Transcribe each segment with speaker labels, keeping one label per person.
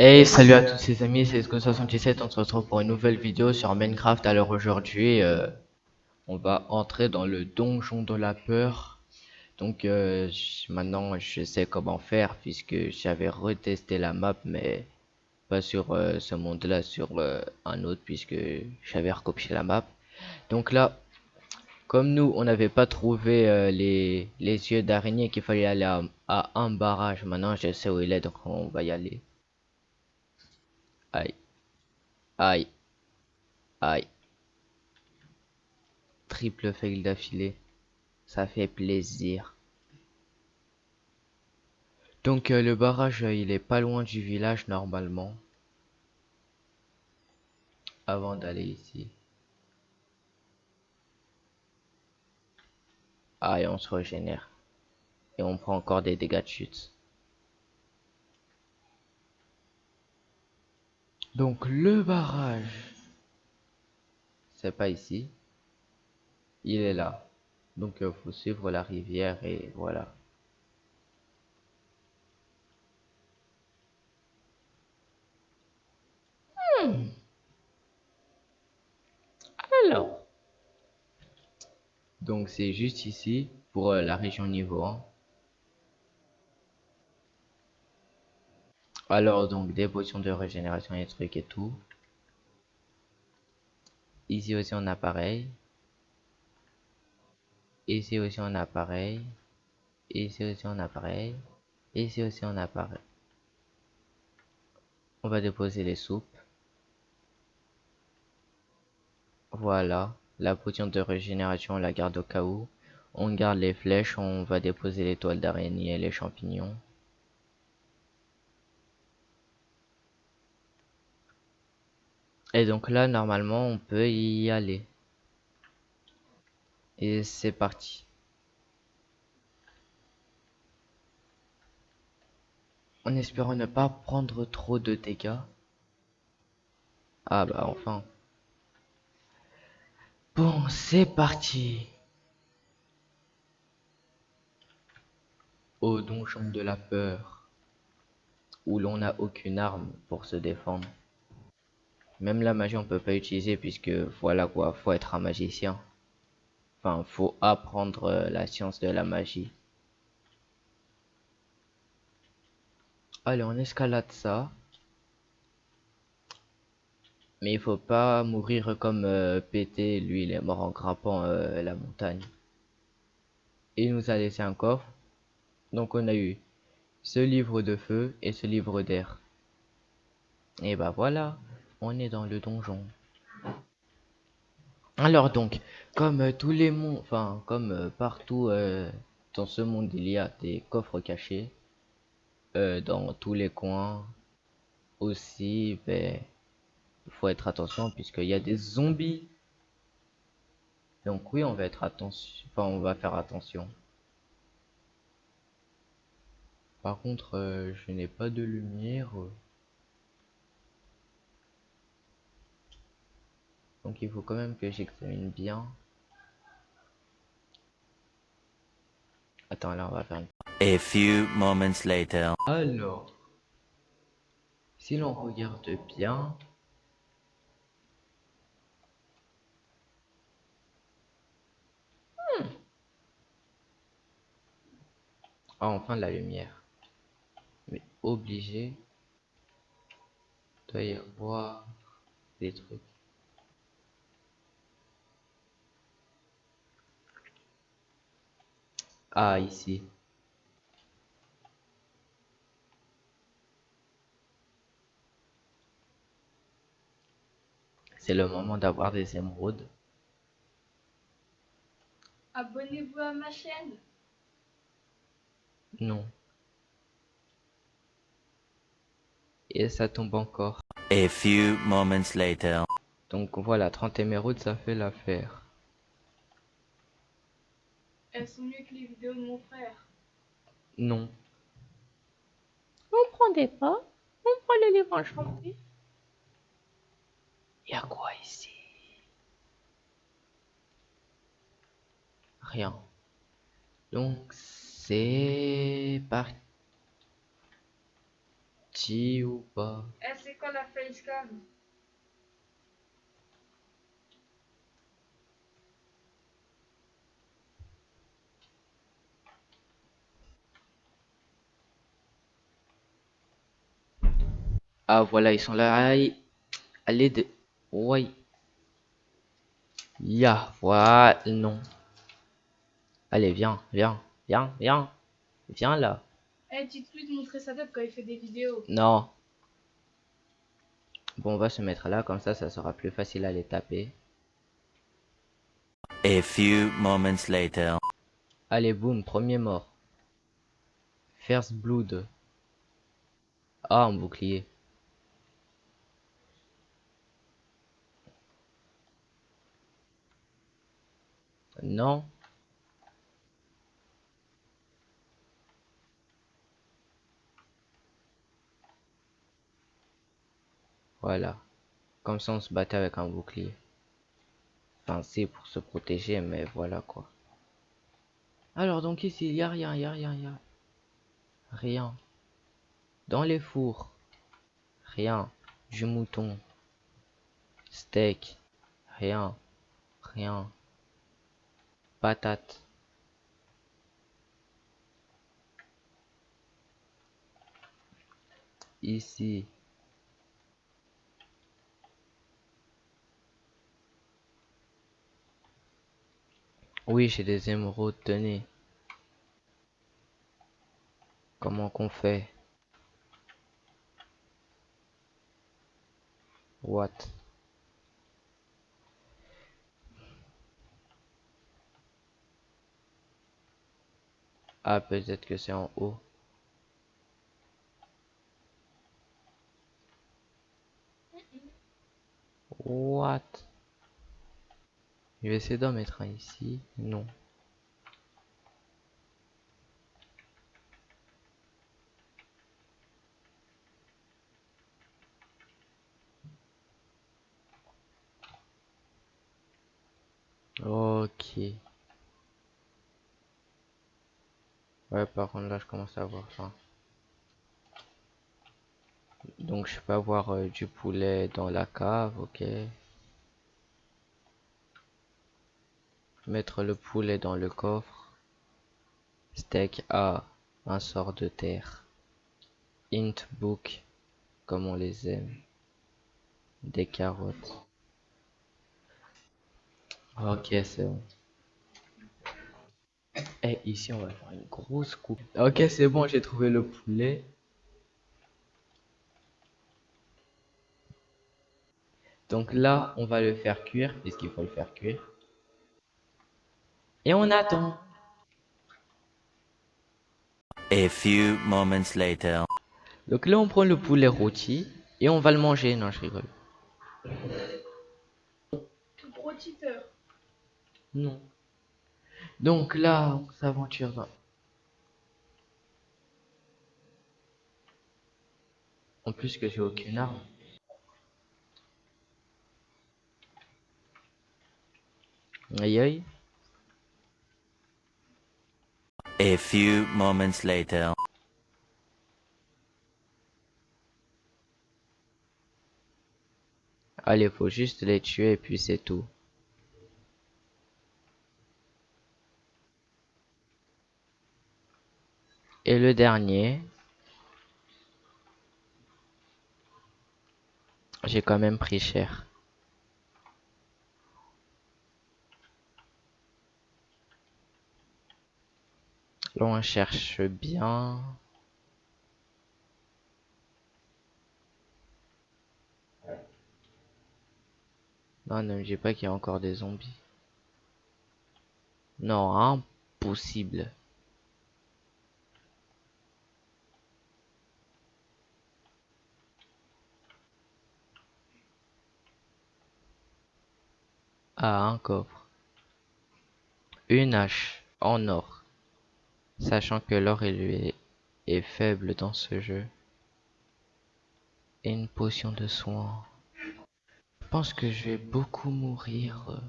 Speaker 1: Hey, salut à tous les amis, c'est Esco77, on se retrouve pour une nouvelle vidéo sur Minecraft. Alors aujourd'hui, euh, on va entrer dans le donjon de la peur. Donc euh, maintenant, je sais comment faire puisque j'avais retesté la map, mais pas sur euh, ce monde-là, sur un autre puisque j'avais recopié la map. Donc là, comme nous, on n'avait pas trouvé les, les yeux d'araignée qu'il fallait aller à, à un barrage, maintenant je sais où il est, donc on va y aller. Aïe. Aïe. Aïe. Triple fail d'affilée. Ça fait plaisir. Donc euh, le barrage, euh, il est pas loin du village normalement. Avant d'aller ici. Aïe, on se régénère. Et on prend encore des dégâts de chute. Donc le barrage, c'est pas ici, il est là. Donc il faut suivre la rivière et voilà. Hmm. Alors, donc c'est juste ici pour euh, la région niveau 1. Alors, donc, des potions de régénération et trucs et tout. Ici aussi, on a pareil. Ici aussi, on a pareil. Ici aussi, on a pareil. Ici aussi, on a pareil. On va déposer les soupes. Voilà. La potion de régénération, on la garde au cas où. On garde les flèches, on va déposer les toiles d'araignée et les champignons. Et donc là, normalement, on peut y aller. Et c'est parti. En espérant ne pas prendre trop de dégâts. Ah bah enfin. Bon, c'est parti. Au donjon de la peur. Où l'on n'a aucune arme pour se défendre. Même la magie, on peut pas utiliser puisque voilà quoi, faut être un magicien. Enfin, faut apprendre euh, la science de la magie. Allez, on escalade ça. Mais il faut pas mourir comme euh, pété. Lui, il est mort en grappant euh, la montagne. Il nous a laissé un coffre. Donc on a eu ce livre de feu et ce livre d'air. Et bah voilà on est dans le donjon. Alors donc, comme euh, tous les mondes, enfin comme euh, partout euh, dans ce monde, il y a des coffres cachés dans tous les coins. Aussi, ben, il faut être attention puisqu'il y a des zombies. Donc oui, on va être attention, enfin on va faire attention. Par contre, je n'ai pas de lumière. Donc il faut quand même que j'examine bien. Attends, là on va faire une...
Speaker 2: A few moments later.
Speaker 1: Alors, si l'on regarde bien, hmm. Ah, enfin la lumière. Mais obligé, doit y avoir des trucs. Ah, ici. C'est le moment d'avoir des émeraudes.
Speaker 3: Abonnez-vous à ma chaîne.
Speaker 1: Non. Et ça tombe encore.
Speaker 2: A few moments later.
Speaker 1: Donc voilà, 30 émeraudes, ça fait l'affaire.
Speaker 3: Elles sont mieux que les vidéos de mon frère.
Speaker 1: Non.
Speaker 3: On prend des pas, on prend le livre enchanté.
Speaker 1: Il y a quoi ici? Rien. Donc c'est parti. parti ou pas?
Speaker 4: Eh, c'est quoi la facecam
Speaker 1: Ah voilà, ils sont là. Aïe. Allez de... Ouais. Ya, voilà, non. Allez, viens, viens, viens, viens. Viens là.
Speaker 4: Eh, dites-lui de montrer sa tête quand il fait des vidéos.
Speaker 1: Non. Bon, on va se mettre là, comme ça, ça sera plus facile à les taper.
Speaker 2: A few moments later.
Speaker 1: Allez, boum, premier mort. First blood. Ah, un bouclier. Non. Voilà. Comme ça, on se battait avec un bouclier. Enfin, c'est pour se protéger, mais voilà quoi. Alors, donc ici, il y a rien, il y a rien, il y a rien. Dans les fours, rien. Du mouton, steak, rien, rien. Patate. Ici. Oui, j'ai des émeraudes, tenez. Comment qu'on fait? What? Ah, peut-être que c'est en haut. What? Je vais essayer d'en mettre un ici. Non. Ok. Ouais, par contre, là, je commence à avoir faim. Donc, je peux avoir euh, du poulet dans la cave, ok. Mettre le poulet dans le coffre. Steak A, un sort de terre. Int book, comme on les aime. Des carottes. Ok, c'est bon. Et ici, on va faire une grosse coupe. Ok, c'est bon, j'ai trouvé le poulet. Donc là, on va le faire cuire, puisqu'il faut le faire cuire? Et on attend.
Speaker 2: A few moments later.
Speaker 1: Donc là, on prend le poulet rôti et on va le manger. Non, je rigole.
Speaker 4: Gros titeur.
Speaker 1: Non. Donc là, on s'aventure dans... En plus que j'ai aucune arme. Aïe aïe.
Speaker 2: A few moments later.
Speaker 1: Allez, faut juste les tuer et puis c'est tout. Et le dernier. J'ai quand même pris cher. Là, on cherche bien. Non, ne me dis pas qu'il y a encore des zombies. Non, impossible. Ah, un coffre. Une hache en or. Sachant que l'or est faible dans ce jeu. Et une potion de soin. Je pense que je vais beaucoup mourir. euh,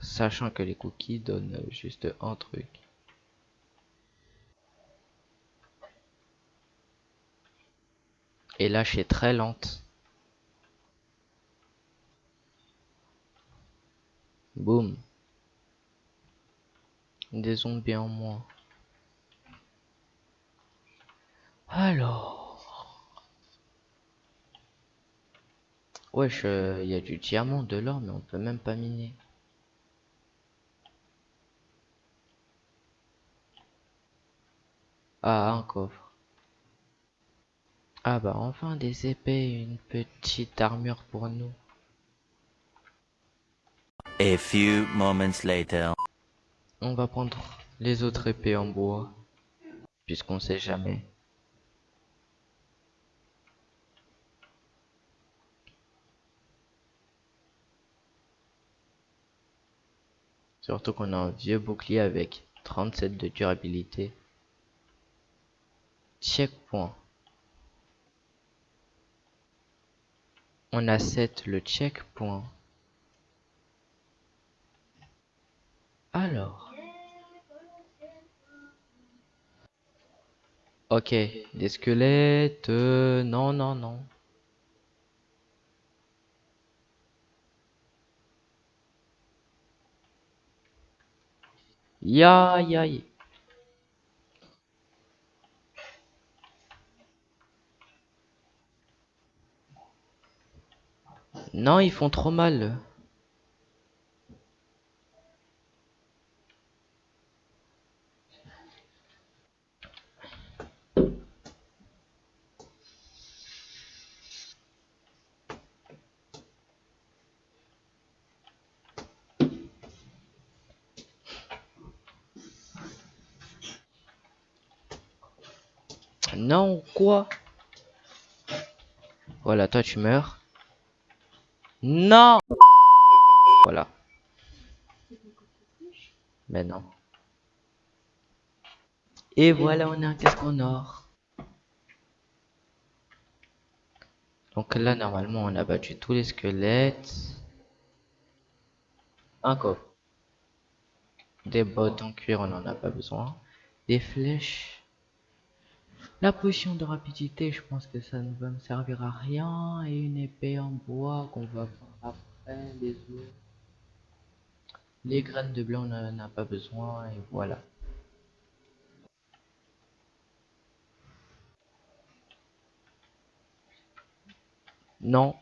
Speaker 1: Sachant que les cookies donnent juste un truc. Et là, je suis très lente. Boum. Des zombies en moins. Alors. Wesh, il y a du diamant, de l'or, mais on peut même pas miner. Ah, un coffre. Ah bah enfin des épées, une petite armure pour nous.
Speaker 2: A few moments later.
Speaker 1: On va prendre les autres épées en bois, puisqu'on sait jamais. Surtout qu'on a un vieux bouclier avec 37 de durabilité. Checkpoint. On a 7 le checkpoint. Alors. Ok, des squelettes. euh, non, non, non. Ya, ya, ya. Non, ils font trop mal. Non, quoi? Voilà, toi tu meurs. Non Voilà. Mais non. Et voilà, on a un casque en or. Donc là, normalement, on a battu tous les squelettes. Un coffre. Des bottes en cuir, on n'en a pas besoin. Des flèches. La potion de rapidité, je pense que ça ne va me servir à rien. Et une épée en bois qu'on va prendre après. Les os. Les graines de blé, on n'en a pas besoin. Et voilà. Non.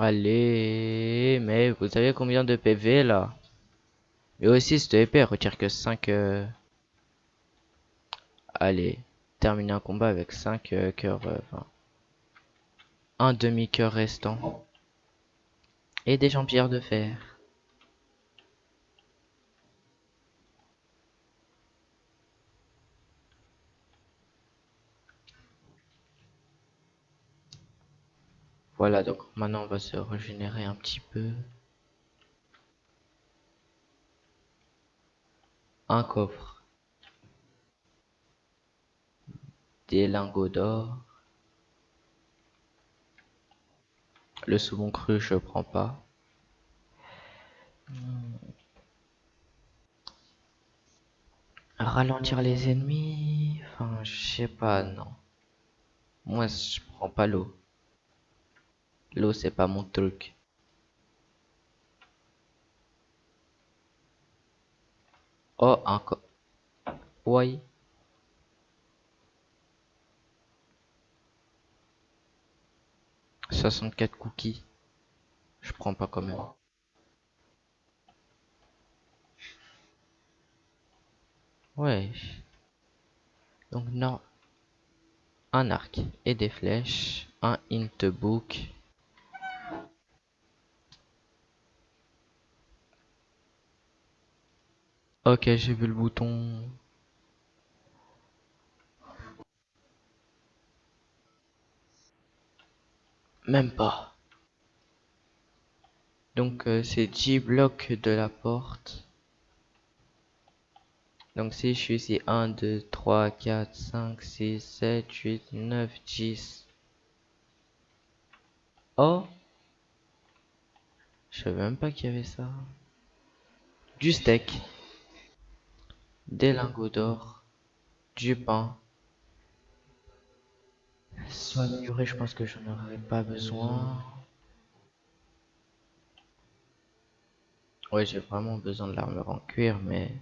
Speaker 1: Allez, mais vous savez combien de PV là? Mais aussi cette épée retire que 5 euh, Allez, terminer un combat avec 5 euh, cœurs euh, un demi-cœur restant. Et des jambières de fer. Voilà, donc maintenant on va se régénérer un petit peu. Un coffre. Des lingots d'or. Le saumon cru, je prends pas. Ralentir les ennemis. Enfin, je sais pas, non. Moi, je prends pas l'eau. L'eau, c'est pas mon truc. Oh, encore. Oui. Soixante-quatre cookies. Je prends pas quand même. Ouais. Donc non. Un arc et des flèches. Un int book. Ok, j'ai vu le bouton. Même pas. Donc euh, c'est 10 blocs de la porte. Donc si je suis ici 1, 2, 3, 4, 5, 6, 7, 8, 9, 10. Oh Je savais même pas qu'il y avait ça. Du steak. Des lingots d'or. Du pain. Soit durée, je pense que j'en aurais pas besoin. Ouais, j'ai vraiment besoin de l'armure en cuir, mais...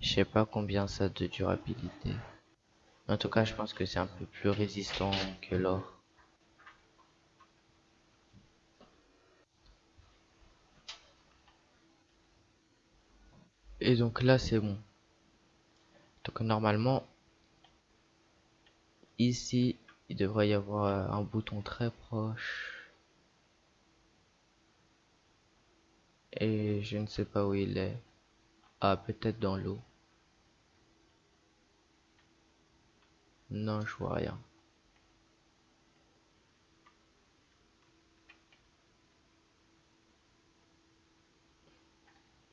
Speaker 1: Je sais pas combien ça a de durabilité. En tout cas, je pense que c'est un peu plus résistant que l'or. Et donc là, c'est bon. Donc normalement, ici, il devrait y avoir un bouton très proche. Et je ne sais pas où il est. Ah, peut-être dans l'eau. Non, je vois rien.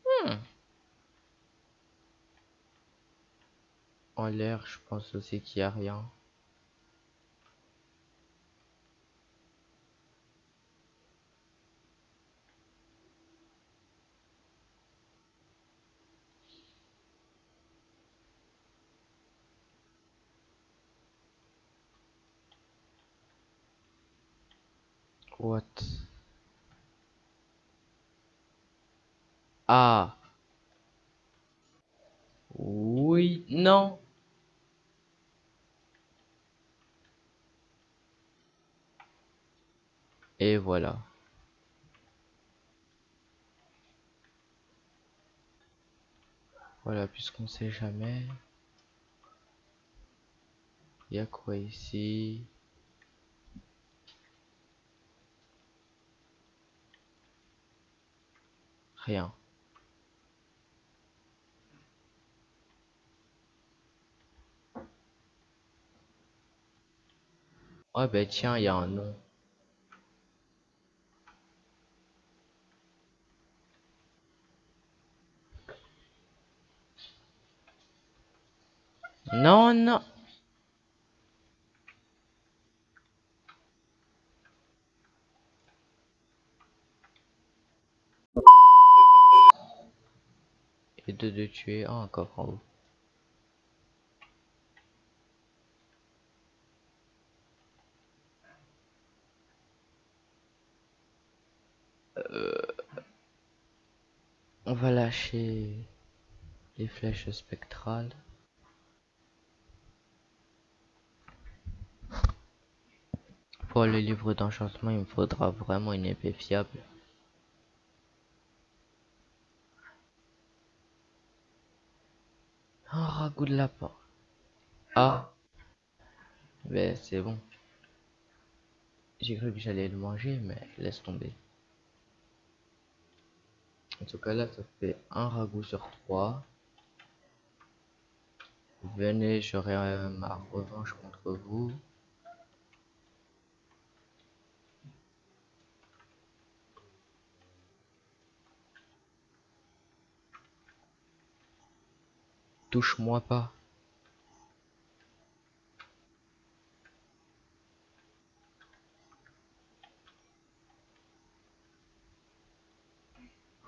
Speaker 1: Hmm. En l'air, je pense aussi qu'il n'y a rien. What? Ah. Oui, non. Et voilà. Voilà, puisqu'on sait jamais. Il y a quoi ici? Rien. Ouais, ben tiens, il y a un nom. Non, non. Et de, de tuer un encore en haut. On va lâcher les flèches spectrales. Pour le livre d'enchantement, il me faudra vraiment une épée fiable. Un ragoût de lapin. Ah. Mais c'est bon. J'ai cru que j'allais le manger, mais laisse tomber. En tout cas, là, ça fait un ragoût sur trois. Venez, j'aurai euh, ma revanche contre vous. Touche-moi pas.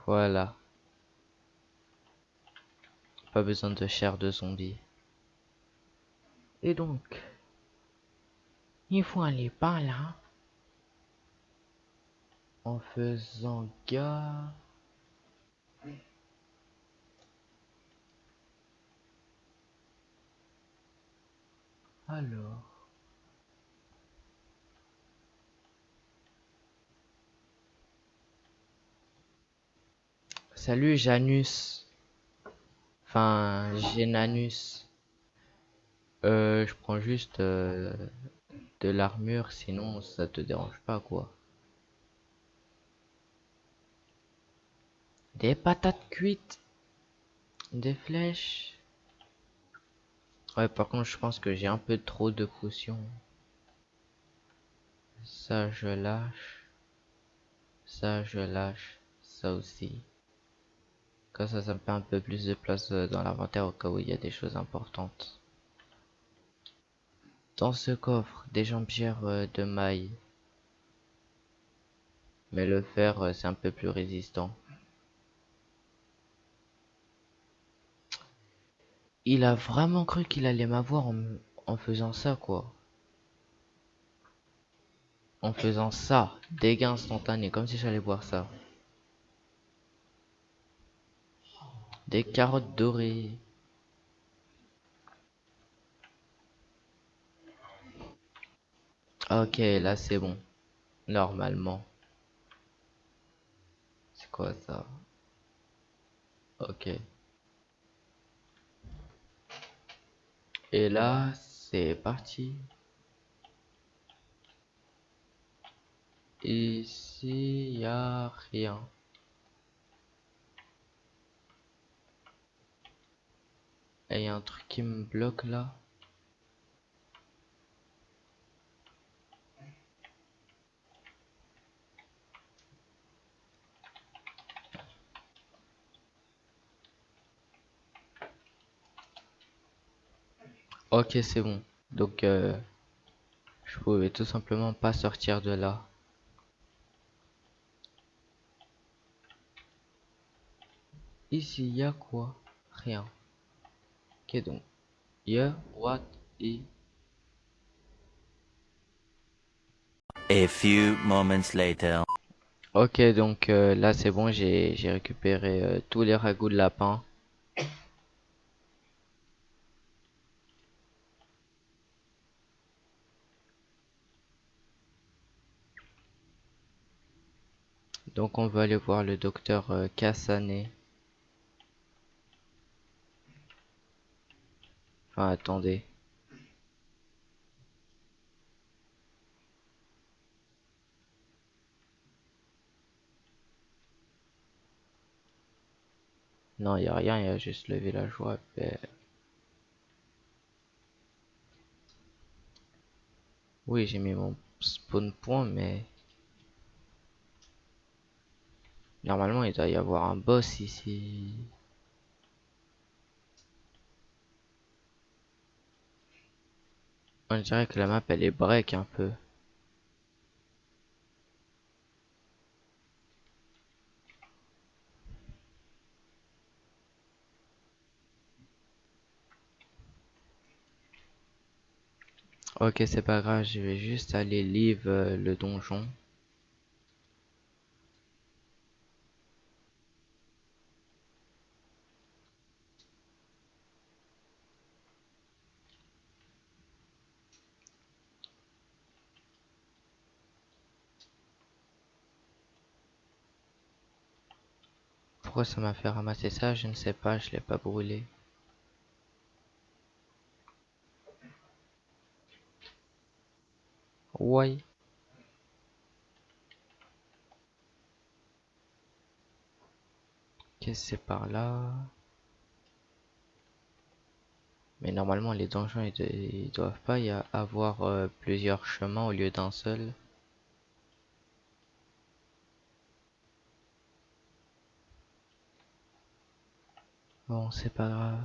Speaker 1: Voilà. Pas besoin de chair de zombie.
Speaker 3: Et donc, il faut aller par là.
Speaker 1: En faisant gaffe. Alors. Salut Janus. Enfin, Genanus. Euh, je prends juste euh, de l'armure, sinon ça te dérange pas quoi. Des patates cuites. Des flèches. Ouais, par contre, je pense que j'ai un peu trop de potions. Ça, je lâche. Ça, je lâche. Ça aussi. Ça, ça me fait un peu plus de place euh, dans l'inventaire au cas où il y a des choses importantes. Dans ce coffre, des jambières euh, de maille. Mais le fer, euh, c'est un peu plus résistant. Il a vraiment cru qu'il allait m'avoir en, en faisant ça, quoi. En faisant ça. Dégâts instantanés, comme si j'allais voir ça. Des carottes dorées. Ok, là c'est bon. Normalement. C'est quoi ça? Ok. Et là, c'est parti. Ici, y a rien. Et y a un truc qui me bloque là. Ok, c'est bon. Donc, euh, je pouvais tout simplement pas sortir de là. Ici, y a quoi? Rien. Ok, donc. Yeah, what is...
Speaker 2: A few moments later.
Speaker 1: Ok, donc euh, là c'est bon, j'ai j'ai récupéré euh, tous les ragoûts de lapin. Donc on va aller voir le docteur euh, Kassané. Enfin, attendez. Non, il y a rien, il y a juste le villageois. ben. Oui, j'ai mis mon spawn point, mais normalement il doit y avoir un boss ici. On dirait que la map elle est break un peu. Ok, c'est pas grave, je vais juste aller leave euh, le donjon. Pourquoi ça m'a fait ramasser ça Je ne sais pas, je l'ai pas brûlé. Ouais. Qu'est-ce que c'est par là? Mais normalement les donjons ils, doivent pas y avoir euh, plusieurs chemins au lieu d'un seul. Bon, c'est pas grave.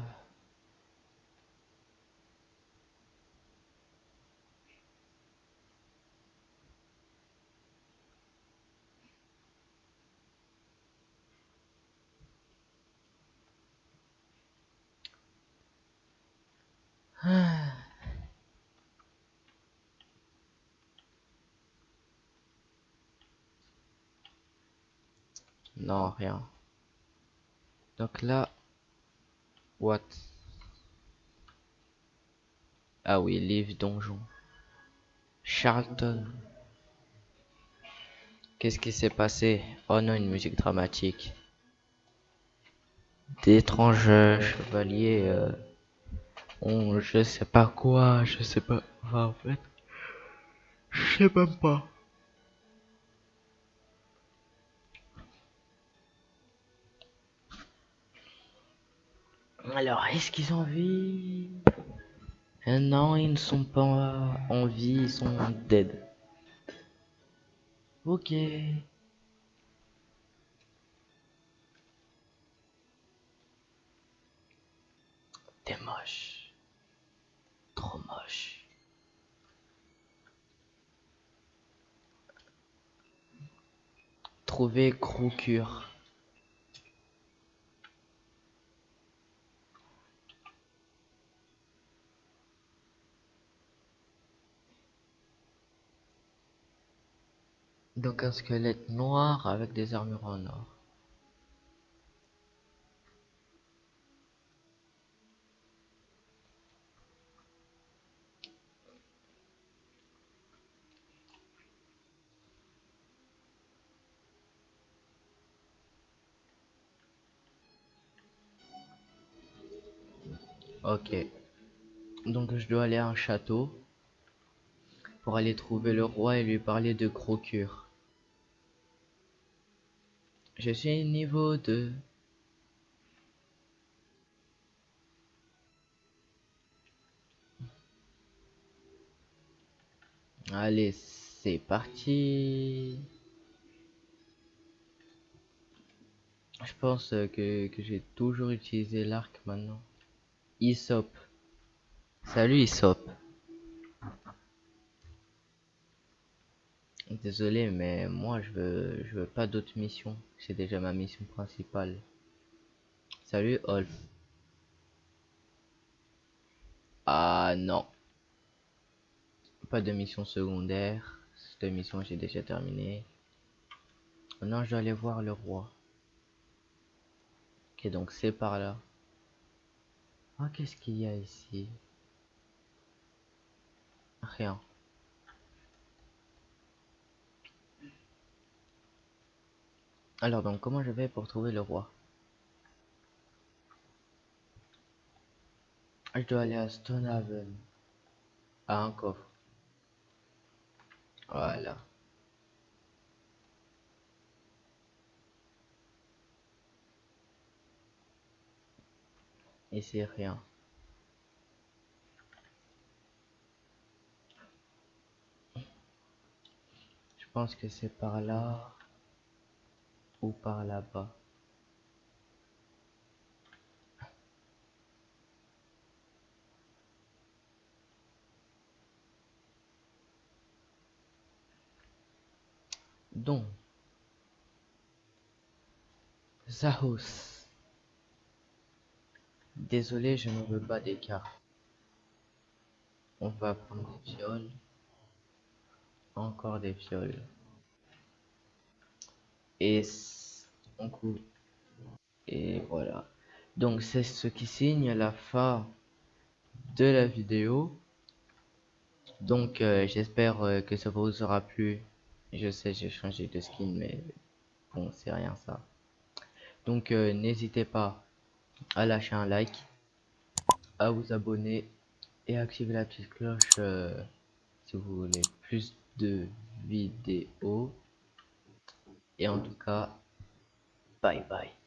Speaker 1: Non, rien. Donc là, what? Ah oui, livre donjon. Charlton. Qu'est-ce qui s'est passé? Oh non, une musique dramatique. D'étranges chevaliers euh, ont je sais pas quoi, je sais pas. En fait, je sais même pas. Alors, est-ce qu'ils ont envie? Euh, non, ils ne sont pas en vie, ils sont dead. Ok. T'es moche. Trop moche. Trouver Crocure. Donc un squelette noir avec des armures en or. Ok. Donc je dois aller à un château pour aller trouver le roi et lui parler de Crocure. Je suis niveau 2. Allez, c'est parti. Je pense que, que j'ai toujours utilisé l'arc maintenant. Isop. Salut Isop. Désolé, mais moi je veux, je veux pas d'autres missions. C'est déjà ma mission principale. Salut Olf. Ah non. Pas de mission secondaire. Cette mission j'ai déjà terminé. Maintenant je dois aller voir le roi. Ok donc c'est par là. Ah qu'est-ce qu'il y a ici? Rien. Alors donc comment je vais pour trouver le roi? Je dois aller à Stonehaven. À un coffre. Voilà. Et c'est rien. Je pense que c'est par là ou par là-bas. Donc, Zahos. Désolé, je ne veux pas d'écart. On va prendre des fioles. Encore des fioles. Et voilà. Donc c'est ce qui signe la fin de la vidéo. Donc euh, j'espère euh, que ça vous aura plu. Je sais j'ai changé de skin mais bon c'est rien ça. Donc euh, n'hésitez pas à lâcher un like, à vous abonner et activer la petite cloche si vous voulez plus de vidéos. Et en tout cas, bye bye.